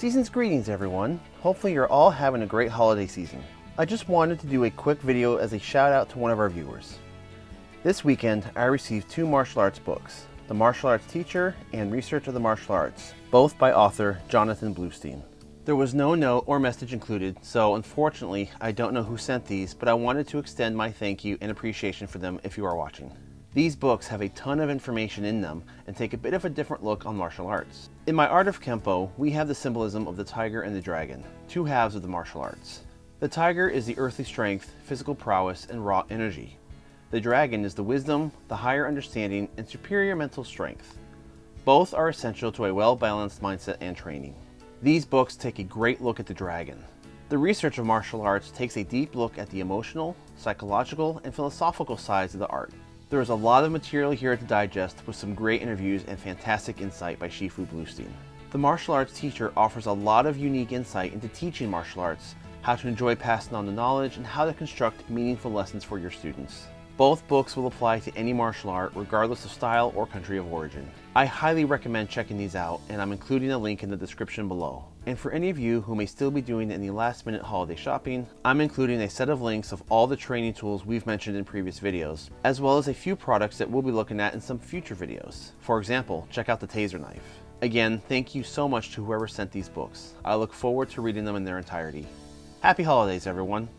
Season's greetings everyone. Hopefully you're all having a great holiday season. I just wanted to do a quick video as a shout out to one of our viewers. This weekend I received two martial arts books, The Martial Arts Teacher and Research of the Martial Arts, both by author Jonathan Bluestein. There was no note or message included, so unfortunately I don't know who sent these, but I wanted to extend my thank you and appreciation for them if you are watching. These books have a ton of information in them and take a bit of a different look on martial arts. In my Art of Kempo, we have the symbolism of the tiger and the dragon, two halves of the martial arts. The tiger is the earthly strength, physical prowess, and raw energy. The dragon is the wisdom, the higher understanding, and superior mental strength. Both are essential to a well-balanced mindset and training. These books take a great look at the dragon. The research of martial arts takes a deep look at the emotional, psychological, and philosophical sides of the art. There is a lot of material here to digest with some great interviews and fantastic insight by Shifu Bluestein. The martial arts teacher offers a lot of unique insight into teaching martial arts, how to enjoy passing on the knowledge, and how to construct meaningful lessons for your students. Both books will apply to any martial art regardless of style or country of origin. I highly recommend checking these out and I'm including a link in the description below. And for any of you who may still be doing any last minute holiday shopping, I'm including a set of links of all the training tools we've mentioned in previous videos, as well as a few products that we'll be looking at in some future videos. For example, check out the Taser knife. Again, thank you so much to whoever sent these books. I look forward to reading them in their entirety. Happy holidays everyone!